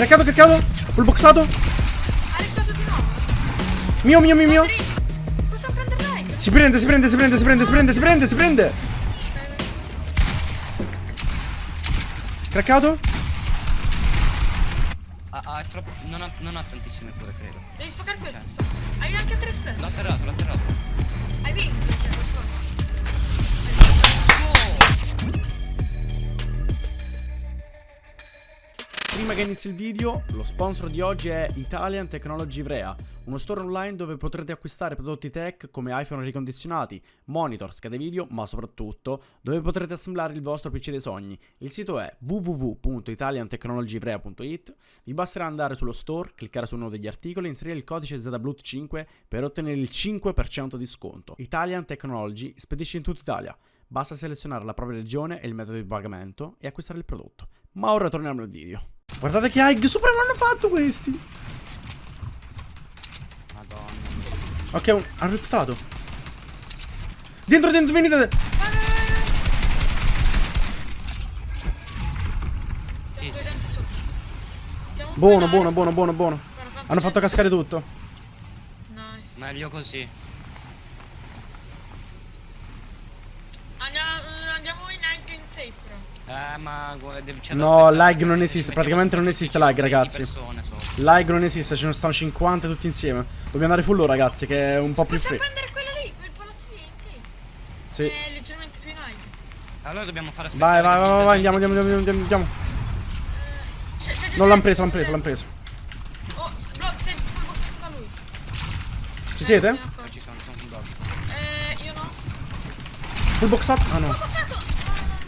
Craccato, craccato. Full boxato. Ha di nuovo. Mio, mio, mio, mio. Si prende, si prende, si prende, si prende, si prende, si prende, si prende. Craccato. Ah, ah, è troppo. Non ha, non ha tantissime cure, credo. Devi spaccare questo. Hai anche tre spell. L'ho atterrato, l'ho atterrato. Hai vinto. Prima che inizi il video, lo sponsor di oggi è Italian Technology Ivrea, uno store online dove potrete acquistare prodotti tech come iPhone ricondizionati, monitor, schede video, ma soprattutto dove potrete assemblare il vostro PC dei sogni. Il sito è www.italiantechnologyivrea.it. Vi basterà andare sullo store, cliccare su uno degli articoli e inserire il codice ZBLUT5 per ottenere il 5% di sconto. Italian Technology spedisce in tutta Italia. Basta selezionare la propria regione e il metodo di pagamento e acquistare il prodotto. Ma ora torniamo al video. Guardate che high supremo hanno fatto questi. Madonna. Ok, un, hanno riftato. Dentro, dentro, venite. Buono, buono, buono, buono, buono. Hanno fatto cascare tutto. Nice. Meglio così. Andiamo, andiamo in anche in safe però. Eh, ma No, lag non esiste, praticamente non esiste lag, ci sono 20 ragazzi. Lag non esiste, ce ne stanno 50 tutti insieme. Dobbiamo andare full ragazzi, che è un po' più free. prendere quello lì, quel palazzino, sì. Sì. È leggermente più in alto. Allora dobbiamo fare Vai, aspettare. vai, vai, vai, gente andiamo, andiamo, andiamo, andiamo, andiamo. C'è- Non l'hanno preso, l'hanno preso, l'hanno preso. Oh, sei da lui. Ci siete? Eh, Eh, Ci sono, sono dog. Eh, io no. Full boxato? Ah no.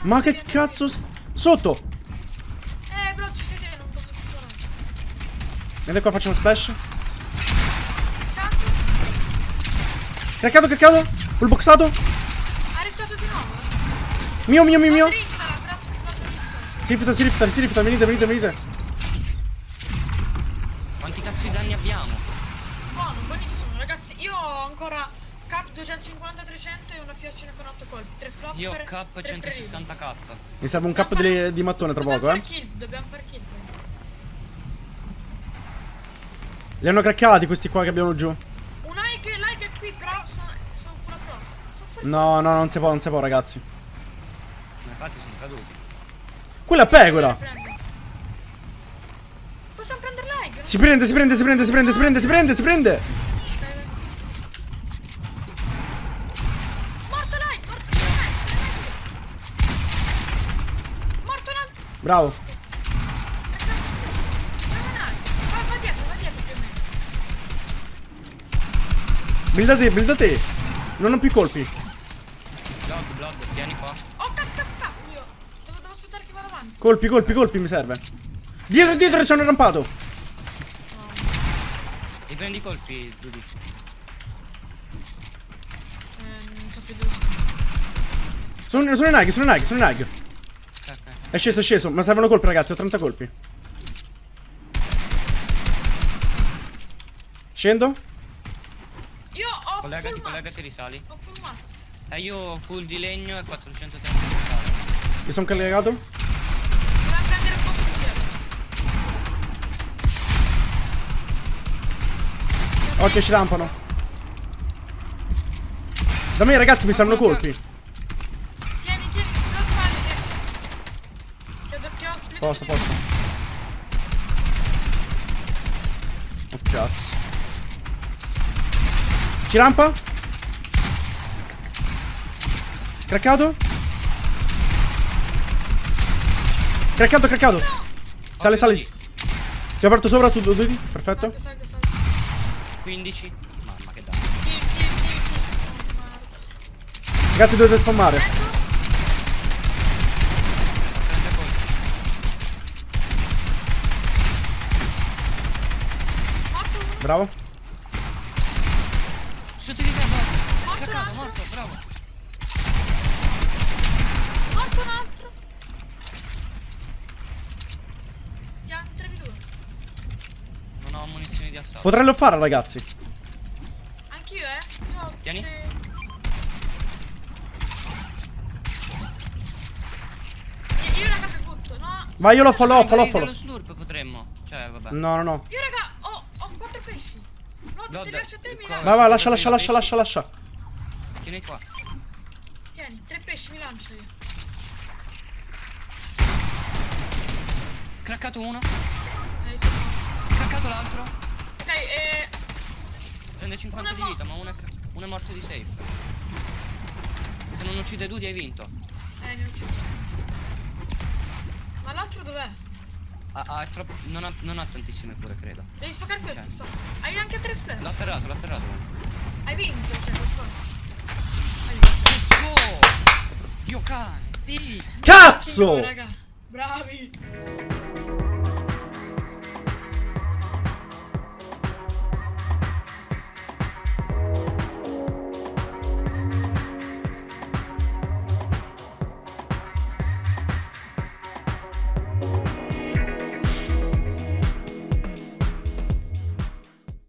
Ma che cazzo? Sotto! Eh, bro, ci sei te, non posso più sparare. Vieni qua, facciamo splash. Cazzo, Craccato, craccato. Full boxato. ha riscato di nuovo. Mio, mio, mio, mio. Si rifta, si rifta, si rifta. Venite, venite, venite. Quanti cazzo di danni abbiamo? Buono, buonissimo, ragazzi. Io ho ancora cap 250 300 e una fiaccina con 8 colpi. 3 flop. Io ho tre 160k. Mi serve un cap di, di mattone tra Dobbiamo poco, eh. kill, dobbiamo fare kill. Li hanno craccati questi qua che abbiamo giù. Un like, like è qui, però sono, sono full pro. No, no, non si può, non si può, ragazzi. Ma infatti sono caduti. Quella è pecora. Possiamo prendere like? Si prende, si prende, si prende, si prende, si prende, si prende, si prende. Morto like, morto like. Morto un altro. Bravo. Fenomenale. Va, va dietro, va dietro più o meno. Builda te, builda te. Non ho più colpi. Blood, blood, tieni qua. Oh, cazzo, cazzo, io. Devo, devo aspettare che vada avanti. Colpi, colpi, colpi mi serve. Dietro, dietro ci hanno rampato. I prendi i colpi, Dudy. Eh, non so più dove. Sono, sono in hag, sono in hag, sono in hag. È sceso, è sceso. Ma servono colpi, ragazzi. Ho 30 colpi. Scendo. Io ho Collegati, full collegati, risali. Ho full max. Eh, io ho full di legno e 430 di metallo. Mi sono collegato. Dobbiamo prendere un po' più dietro. Occhio, ci rampano. Da me, ragazzi, mi servono colpi. Posto, posto. Oh, cazzo. Ci rampa? Craccato? Craccato, craccato. Sale, sale. Ti ho aperto sopra su due due. Perfetto. Salgo, salgo, salgo. 15. Mamma che danno. Ragazzi, dovete spammare. Bravo. Sotto di te, morto. Morto un Craccato, altro. morto, bravo. Morto un altro. Siamo 3v2. Non ho munizioni di assalto. Potrei farlo, ragazzi. Anch'io, eh. Io ho Tieni. tre- Io- Io la capo butto, no? Vai, io lo follow, follow, follow. dallo slurp potremmo. Cioè, vabbè. No, no, no. Io raga, ho, ho quattro pesci. No, Blood, ti lascio a te, mi cosa? lancio. Vai, vai, lascia, lascia, lascia, lascia, lascia. Tieni qua. Tieni, tre pesci, mi lancio io. Craccato uno. Eh, Craccato l'altro. Ok, eh... Prende 50 Una di vita, ma uno è, uno è morto di safe. Se non uccide Dudy hai vinto. Eh, ne ho ucciso. Ma l'altro dov'è? Ha, ha troppo- non, ha, non ha tantissime cure, credo. Devi spaccare questo, Ok. spacca. Hai anche tre splash. L'ho atterrato, l'ho atterrato. Hai vinto, cioè, lo vinto. Let's go! Dio cane, sì! Cazzo! Raga, bravi.